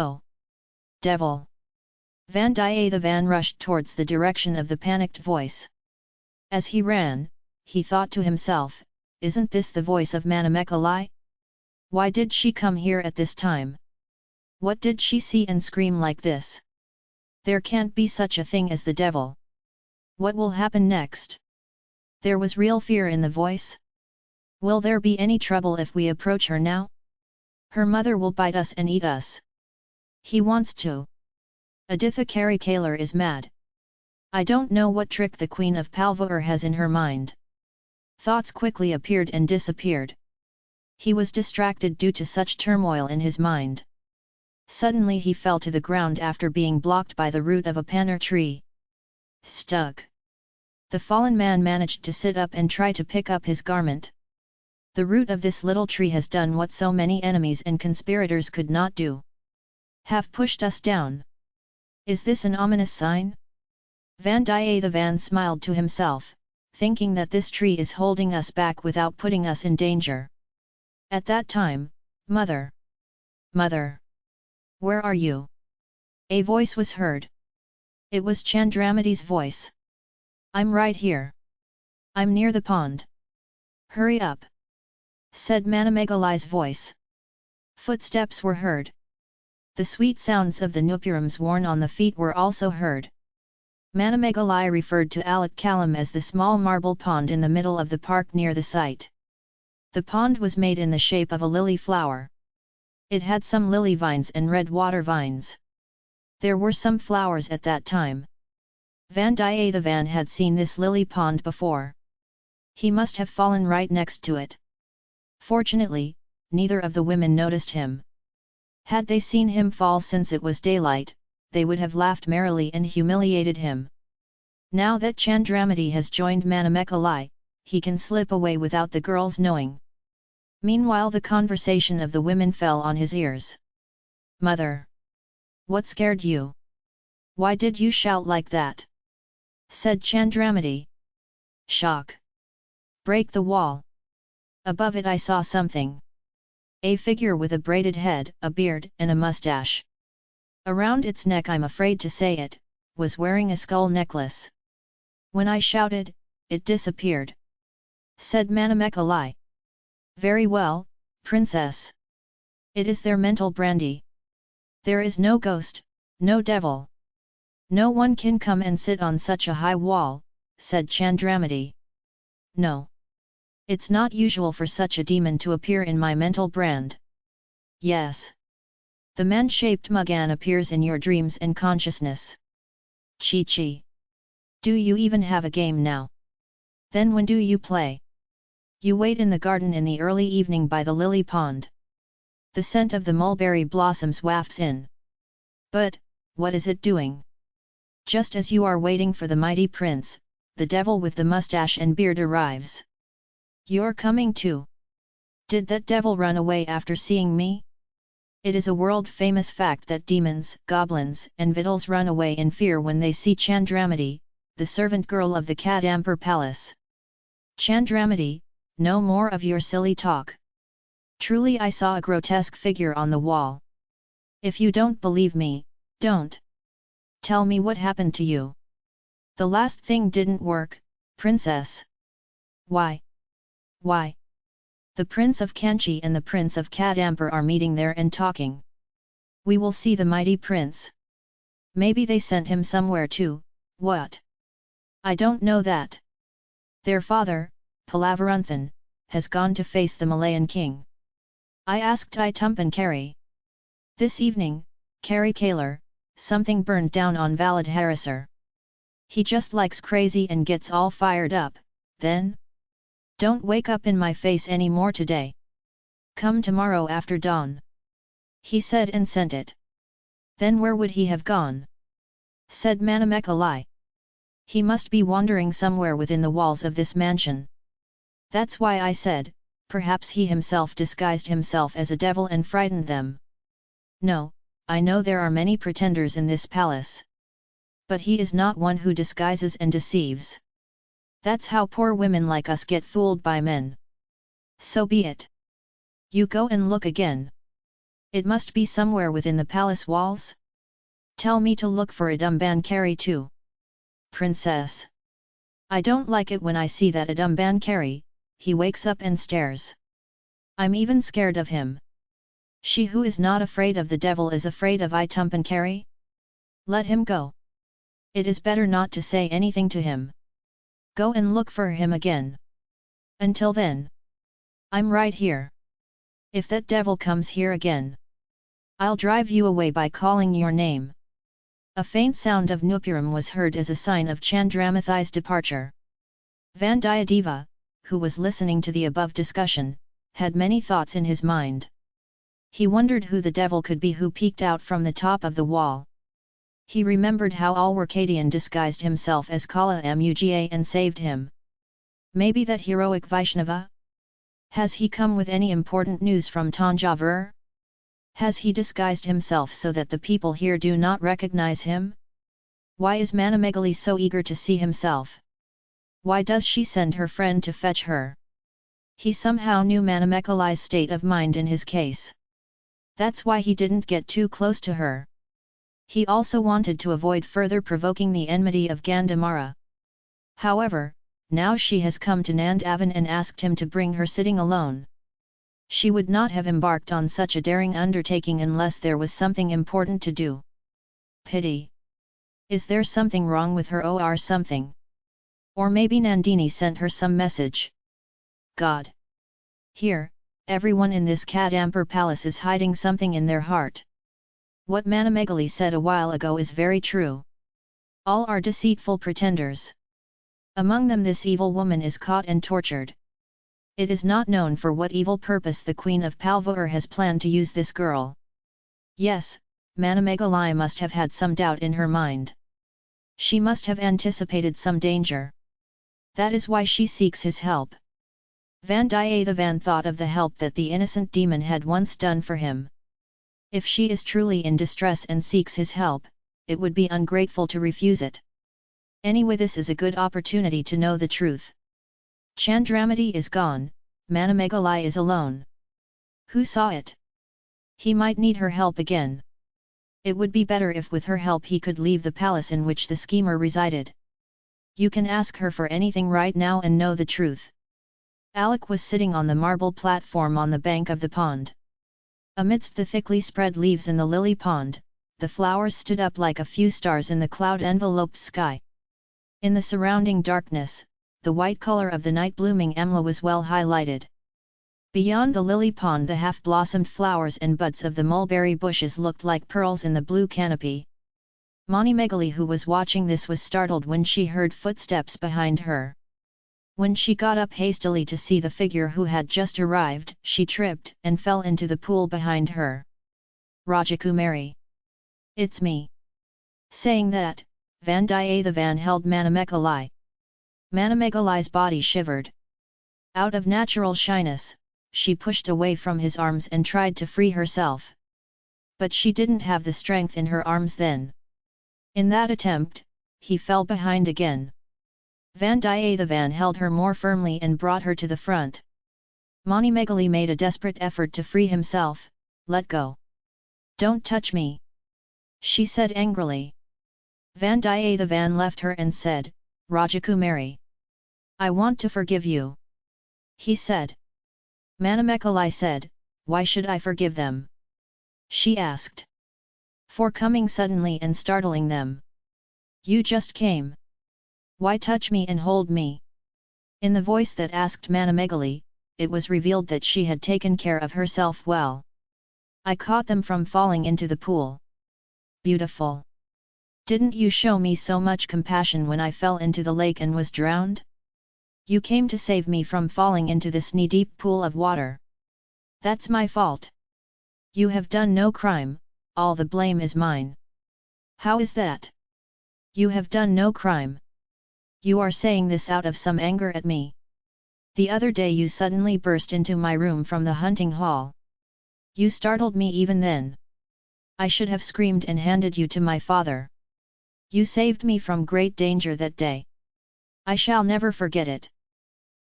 Oh! Devil! Vandiyathevan rushed towards the direction of the panicked voice. As he ran, he thought to himself, isn't this the voice of Manamekalai? Why did she come here at this time? What did she see and scream like this? There can't be such a thing as the devil. What will happen next? There was real fear in the voice. Will there be any trouble if we approach her now? Her mother will bite us and eat us. He wants to. Aditha Karikalar is mad. I don't know what trick the Queen of Palvur has in her mind. Thoughts quickly appeared and disappeared. He was distracted due to such turmoil in his mind. Suddenly he fell to the ground after being blocked by the root of a panner tree. Stuck. The fallen man managed to sit up and try to pick up his garment. The root of this little tree has done what so many enemies and conspirators could not do. Have pushed us down. Is this an ominous sign? Vandiyathevan smiled to himself, thinking that this tree is holding us back without putting us in danger. At that time, Mother! Mother! Where are you? A voice was heard. It was Chandramati's voice. I'm right here. I'm near the pond. Hurry up! said Manamegalai's voice. Footsteps were heard. The sweet sounds of the nupurams worn on the feet were also heard. Manamegalai referred to Alat Kalam as the small marble pond in the middle of the park near the site. The pond was made in the shape of a lily flower. It had some lily vines and red water vines. There were some flowers at that time. Vandiyathevan had seen this lily pond before. He must have fallen right next to it. Fortunately, neither of the women noticed him. Had they seen him fall since it was daylight, they would have laughed merrily and humiliated him. Now that Chandramati has joined Manamekalai, he can slip away without the girls knowing. Meanwhile the conversation of the women fell on his ears. Mother! What scared you? Why did you shout like that? said Chandramati. Shock! Break the wall! Above it I saw something. A figure with a braided head, a beard, and a mustache. Around its neck I'm afraid to say it, was wearing a skull necklace. When I shouted, it disappeared. Said Manamekalai. Very well, princess. It is their mental brandy. There is no ghost, no devil. No one can come and sit on such a high wall, said Chandramati. No. It's not usual for such a demon to appear in my mental brand. Yes. The man-shaped Mugan appears in your dreams and consciousness. Chi Chi. Do you even have a game now? Then when do you play? You wait in the garden in the early evening by the lily pond. The scent of the mulberry blossoms wafts in. But, what is it doing? Just as you are waiting for the mighty prince, the devil with the mustache and beard arrives. You're coming too. Did that devil run away after seeing me? It is a world-famous fact that demons, goblins, and vittles run away in fear when they see Chandramati, the servant girl of the Kadampur palace. Chandramati, no more of your silly talk. Truly I saw a grotesque figure on the wall. If you don't believe me, don't. Tell me what happened to you. The last thing didn't work, princess. Why? Why? The Prince of Kanchi and the Prince of Kadampur are meeting there and talking. We will see the mighty prince. Maybe they sent him somewhere too, what? I don't know that. Their father, Palavaranthan, has gone to face the Malayan king. I asked Itumpan Kari. This evening, Kari Kalar, something burned down on Valid Harasar. He just likes crazy and gets all fired up, then? Don't wake up in my face any more today. Come tomorrow after dawn. He said and sent it. Then where would he have gone? Said Manamekalai. He must be wandering somewhere within the walls of this mansion. That's why I said, perhaps he himself disguised himself as a devil and frightened them. No, I know there are many pretenders in this palace. But he is not one who disguises and deceives. That's how poor women like us get fooled by men. So be it. You go and look again. It must be somewhere within the palace walls? Tell me to look for Adumbankari too. Princess. I don't like it when I see that Adumbankari, he wakes up and stares. I'm even scared of him. She who is not afraid of the devil is afraid of Itumbankari? Let him go. It is better not to say anything to him. Go and look for him again. Until then. I'm right here. If that devil comes here again. I'll drive you away by calling your name. A faint sound of Nupuram was heard as a sign of Chandramati's departure. Vandiyadeva, who was listening to the above discussion, had many thoughts in his mind. He wondered who the devil could be who peeked out from the top of the wall. He remembered how Alwarkadian disguised himself as Kala Muga and saved him. Maybe that heroic Vaishnava? Has he come with any important news from Tanjavur? Has he disguised himself so that the people here do not recognize him? Why is Manamegalai so eager to see himself? Why does she send her friend to fetch her? He somehow knew Manamekalai's state of mind in his case. That's why he didn't get too close to her. He also wanted to avoid further provoking the enmity of Gandamara. However, now she has come to Nandavan and asked him to bring her sitting alone. She would not have embarked on such a daring undertaking unless there was something important to do. Pity. Is there something wrong with her or something? Or maybe Nandini sent her some message. God. Here, everyone in this Kadampur palace is hiding something in their heart. What Manamegalai said a while ago is very true. All are deceitful pretenders. Among them this evil woman is caught and tortured. It is not known for what evil purpose the Queen of Palvur has planned to use this girl. Yes, Manamegalai must have had some doubt in her mind. She must have anticipated some danger. That is why she seeks his help. Vandiyathevan thought of the help that the innocent demon had once done for him. If she is truly in distress and seeks his help, it would be ungrateful to refuse it. Anyway this is a good opportunity to know the truth. Chandramati is gone, Manamegalai is alone. Who saw it? He might need her help again. It would be better if with her help he could leave the palace in which the schemer resided. You can ask her for anything right now and know the truth. Alec was sitting on the marble platform on the bank of the pond. Amidst the thickly spread leaves in the lily pond, the flowers stood up like a few stars in the cloud-enveloped sky. In the surrounding darkness, the white color of the night-blooming amla was well highlighted. Beyond the lily pond the half-blossomed flowers and buds of the mulberry bushes looked like pearls in the blue canopy. Mani Megali who was watching this was startled when she heard footsteps behind her. When she got up hastily to see the figure who had just arrived, she tripped and fell into the pool behind her. Rajakumari. It's me. Saying that, Vandiyathevan held Manamekalai. Manamekalai's body shivered. Out of natural shyness, she pushed away from his arms and tried to free herself. But she didn't have the strength in her arms then. In that attempt, he fell behind again. Vandiyathevan held her more firmly and brought her to the front. Manimegali made a desperate effort to free himself, let go. Don't touch me. She said angrily. Vandiyathevan left her and said, Rajakumari. I want to forgive you. He said. Manamekalai said, Why should I forgive them? She asked. For coming suddenly and startling them. You just came. Why touch me and hold me? In the voice that asked Manamegalai, it was revealed that she had taken care of herself well. I caught them from falling into the pool. Beautiful. Didn't you show me so much compassion when I fell into the lake and was drowned? You came to save me from falling into this knee-deep pool of water. That's my fault. You have done no crime, all the blame is mine. How is that? You have done no crime. You are saying this out of some anger at me. The other day you suddenly burst into my room from the hunting hall. You startled me even then. I should have screamed and handed you to my father. You saved me from great danger that day. I shall never forget it.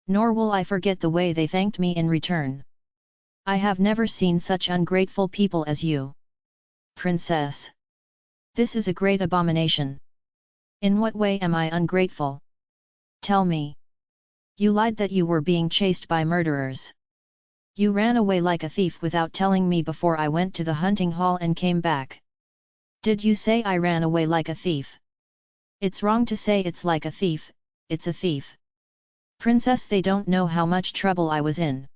Nor will I forget the way they thanked me in return. I have never seen such ungrateful people as you. Princess. This is a great abomination. In what way am I ungrateful? Tell me. You lied that you were being chased by murderers. You ran away like a thief without telling me before I went to the hunting hall and came back. Did you say I ran away like a thief? It's wrong to say it's like a thief, it's a thief. Princess they don't know how much trouble I was in.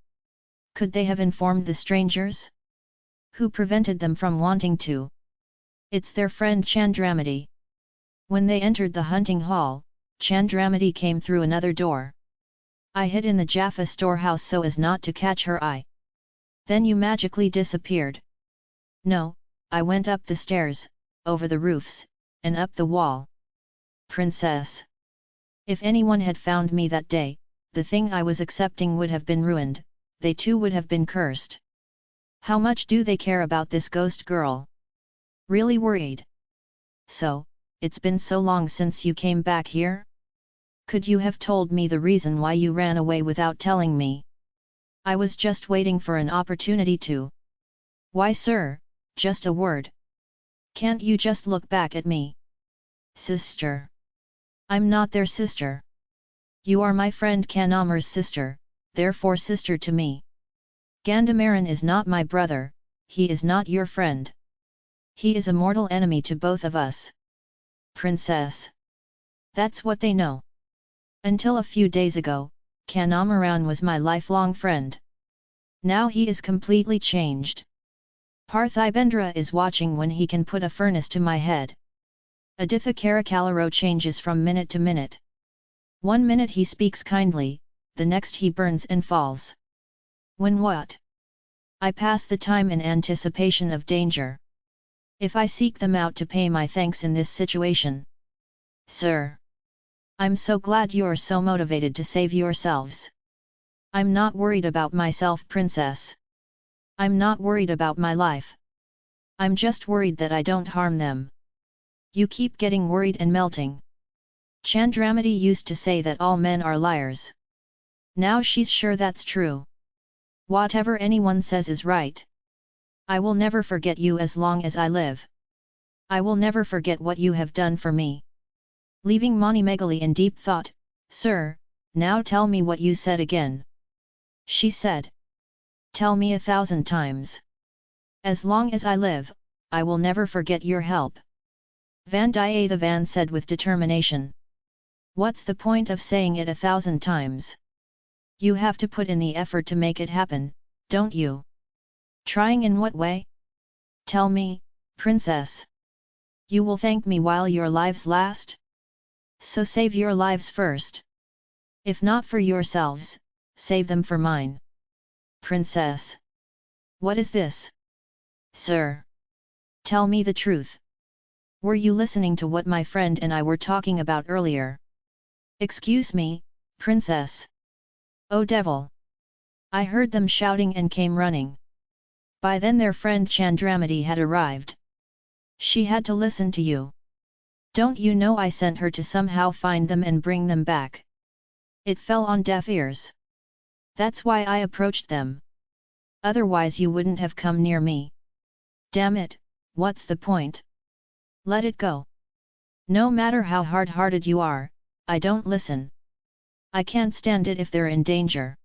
Could they have informed the strangers? Who prevented them from wanting to? It's their friend Chandramati. When they entered the hunting hall, Chandramati came through another door. I hid in the Jaffa storehouse so as not to catch her eye. Then you magically disappeared. No, I went up the stairs, over the roofs, and up the wall. Princess. If anyone had found me that day, the thing I was accepting would have been ruined, they too would have been cursed. How much do they care about this ghost girl? Really worried? So, it's been so long since you came back here? Could you have told me the reason why you ran away without telling me? I was just waiting for an opportunity to. Why sir, just a word. Can't you just look back at me? Sister. I'm not their sister. You are my friend Kanamar's sister, therefore sister to me. Gandamaran is not my brother, he is not your friend. He is a mortal enemy to both of us. Princess. That's what they know. Until a few days ago, Kanamaran was my lifelong friend. Now he is completely changed. Parthibendra is watching when he can put a furnace to my head. Aditha Karikalar changes from minute to minute. One minute he speaks kindly, the next he burns and falls. When what? I pass the time in anticipation of danger. If I seek them out to pay my thanks in this situation. Sir! I'm so glad you're so motivated to save yourselves. I'm not worried about myself princess. I'm not worried about my life. I'm just worried that I don't harm them. You keep getting worried and melting. Chandramati used to say that all men are liars. Now she's sure that's true. Whatever anyone says is right. I will never forget you as long as I live. I will never forget what you have done for me. Leaving Mani Megali in deep thought, Sir, now tell me what you said again. She said. Tell me a thousand times. As long as I live, I will never forget your help. Vandiyathevan said with determination. What's the point of saying it a thousand times? You have to put in the effort to make it happen, don't you? Trying in what way? Tell me, princess. You will thank me while your lives last? So save your lives first. If not for yourselves, save them for mine. Princess. What is this? Sir. Tell me the truth. Were you listening to what my friend and I were talking about earlier? Excuse me, princess. Oh devil! I heard them shouting and came running. By then their friend Chandramati had arrived. She had to listen to you. Don't you know I sent her to somehow find them and bring them back? It fell on deaf ears. That's why I approached them. Otherwise you wouldn't have come near me. Damn it, what's the point? Let it go. No matter how hard-hearted you are, I don't listen. I can't stand it if they're in danger.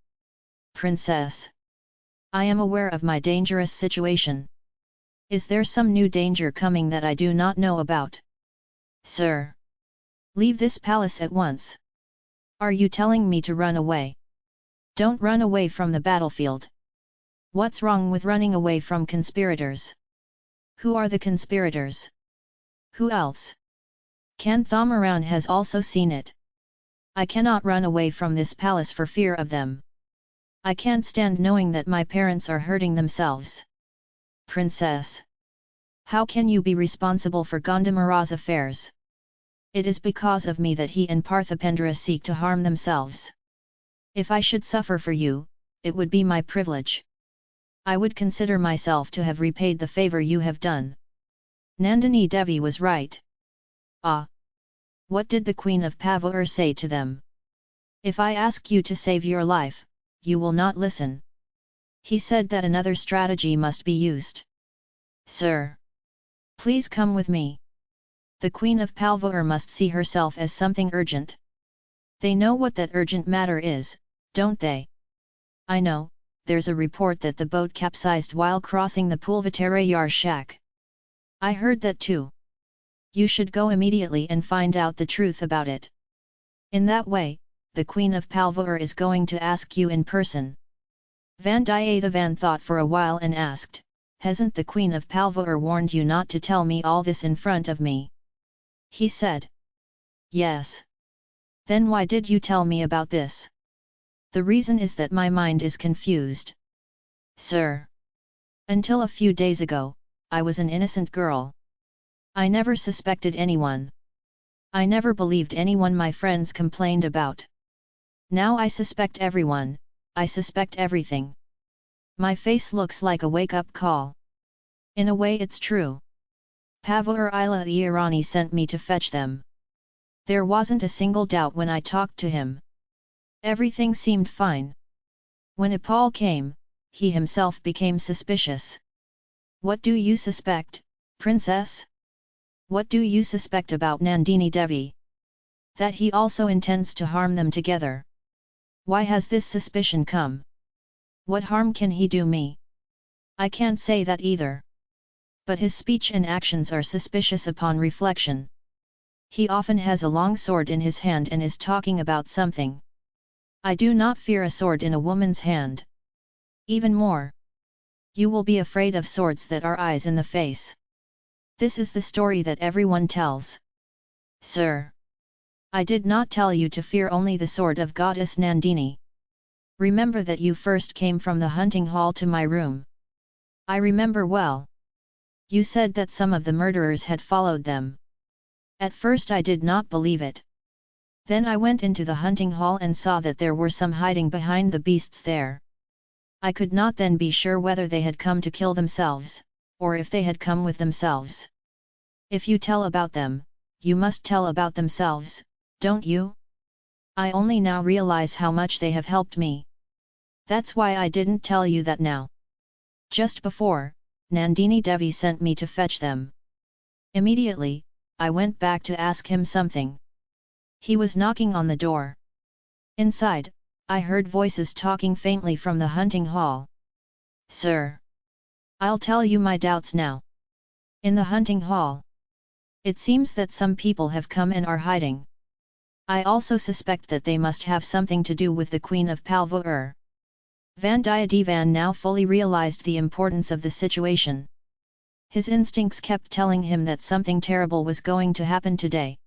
Princess. I am aware of my dangerous situation. Is there some new danger coming that I do not know about? Sir. Leave this palace at once. Are you telling me to run away? Don't run away from the battlefield. What's wrong with running away from conspirators? Who are the conspirators? Who else? Kanthamaran has also seen it. I cannot run away from this palace for fear of them. I can't stand knowing that my parents are hurting themselves. Princess. How can you be responsible for Gandamara's affairs? It is because of me that he and Parthibendra seek to harm themselves. If I should suffer for you, it would be my privilege. I would consider myself to have repaid the favour you have done. Nandini Devi was right. Ah! What did the Queen of Palvur say to them? If I ask you to save your life, you will not listen. He said that another strategy must be used. Sir! Please come with me. The Queen of Palvur must see herself as something urgent. They know what that urgent matter is, don't they? I know, there's a report that the boat capsized while crossing the Pulvatare shack. I heard that too. You should go immediately and find out the truth about it. In that way, the Queen of Palvur is going to ask you in person. Vandiyathevan thought for a while and asked, Hasn't the Queen of Palvur warned you not to tell me all this in front of me? He said. Yes. Then why did you tell me about this? The reason is that my mind is confused. Sir. Until a few days ago, I was an innocent girl. I never suspected anyone. I never believed anyone my friends complained about. Now I suspect everyone, I suspect everything. My face looks like a wake-up call. In a way it's true. Pavur Ila Irani sent me to fetch them. There wasn't a single doubt when I talked to him. Everything seemed fine. When Ipal came, he himself became suspicious. What do you suspect, princess? What do you suspect about Nandini Devi? That he also intends to harm them together. Why has this suspicion come? What harm can he do me? I can't say that either. But his speech and actions are suspicious upon reflection. He often has a long sword in his hand and is talking about something. I do not fear a sword in a woman's hand. Even more. You will be afraid of swords that are eyes in the face. This is the story that everyone tells. Sir! I did not tell you to fear only the sword of goddess Nandini. Remember that you first came from the hunting hall to my room. I remember well. You said that some of the murderers had followed them. At first I did not believe it. Then I went into the hunting hall and saw that there were some hiding behind the beasts there. I could not then be sure whether they had come to kill themselves, or if they had come with themselves. If you tell about them, you must tell about themselves, don't you? I only now realize how much they have helped me. That's why I didn't tell you that now. Just before, Nandini Devi sent me to fetch them. Immediately, I went back to ask him something. He was knocking on the door. Inside, I heard voices talking faintly from the hunting hall. Sir! I'll tell you my doubts now. In the hunting hall. It seems that some people have come and are hiding. I also suspect that they must have something to do with the Queen of Palvur. Vandiyathevan now fully realized the importance of the situation. His instincts kept telling him that something terrible was going to happen today.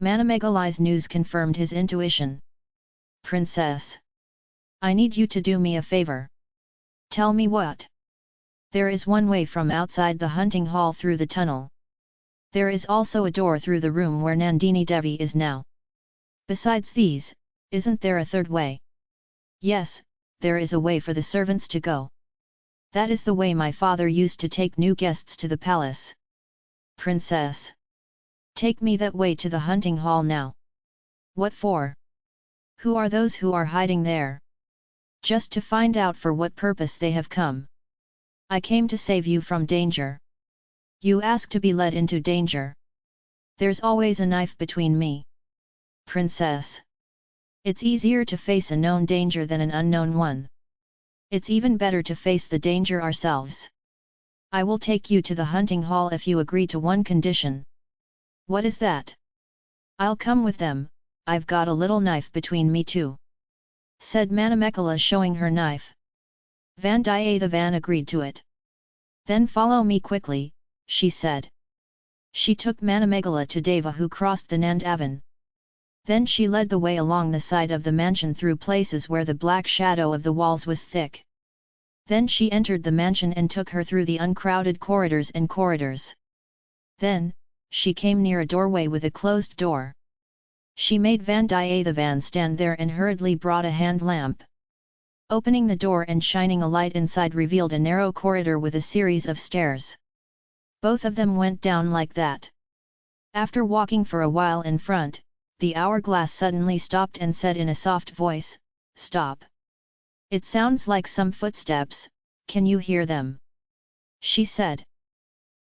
Manamegalai's news confirmed his intuition. Princess! I need you to do me a favor. Tell me what? There is one way from outside the hunting hall through the tunnel. There is also a door through the room where Nandini Devi is now. Besides these, isn't there a third way? Yes, there is a way for the servants to go. That is the way my father used to take new guests to the palace. Princess! Take me that way to the hunting hall now. What for? Who are those who are hiding there? Just to find out for what purpose they have come. I came to save you from danger. You ask to be led into danger. There's always a knife between me. Princess. It's easier to face a known danger than an unknown one. It's even better to face the danger ourselves. I will take you to the hunting hall if you agree to one condition. What is that? I'll come with them, I've got a little knife between me too. Said Manamekala showing her knife. Vandiyathevan agreed to it. Then follow me quickly, she said. She took Manamegala to Deva who crossed the Nandavan. Then she led the way along the side of the mansion through places where the black shadow of the walls was thick. Then she entered the mansion and took her through the uncrowded corridors and corridors. Then, she came near a doorway with a closed door. She made Van Vandiyathevan stand there and hurriedly brought a hand lamp. Opening the door and shining a light inside revealed a narrow corridor with a series of stairs. Both of them went down like that. After walking for a while in front, the hourglass suddenly stopped and said in a soft voice, Stop! It sounds like some footsteps, can you hear them? She said.